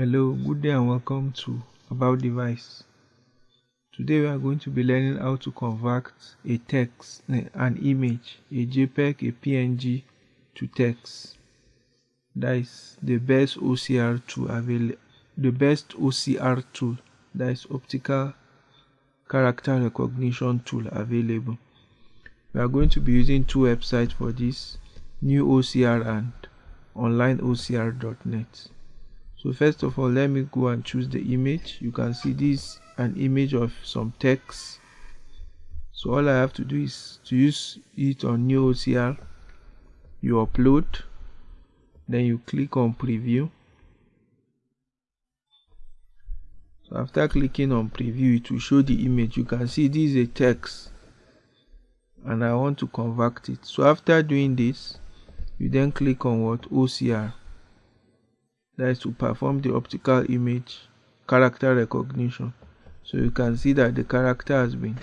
Hello, good day and welcome to About Device. Today we are going to be learning how to convert a text, eh, an image, a JPEG, a PNG to text. That is the best OCR tool available. The best OCR tool, that is optical character recognition tool available. We are going to be using two websites for this, New OCR and OnlineOCR.net so first of all let me go and choose the image. You can see this an image of some text. So all I have to do is to use it on new OCR you upload. Then you click on preview. So after clicking on preview it will show the image. You can see this is a text and I want to convert it. So after doing this you then click on what? OCR that is to perform the optical image character recognition. So you can see that the character has been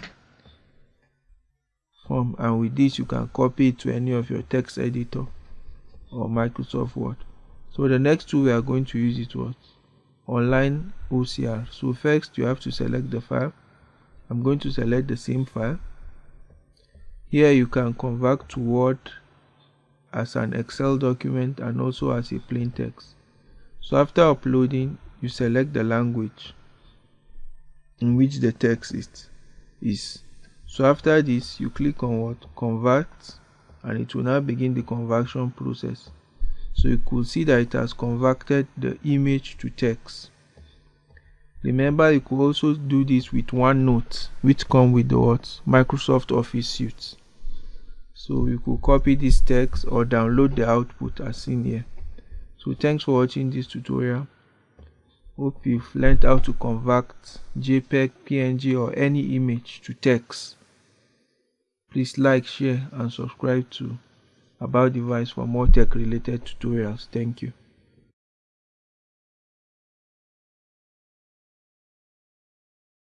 formed and with this you can copy it to any of your text editor or Microsoft Word. So the next tool we are going to use it was online OCR so first you have to select the file. I'm going to select the same file. Here you can convert to Word as an Excel document and also as a plain text so after uploading, you select the language in which the text is. So after this, you click on what? Convert and it will now begin the conversion process. So you could see that it has converted the image to text. Remember, you could also do this with OneNote, which come with the what? Microsoft Office suite. So you could copy this text or download the output as seen here so thanks for watching this tutorial. Hope you've learned how to convert jpeg png or any image to text. Please like share and subscribe to about device for more tech related tutorials. Thank you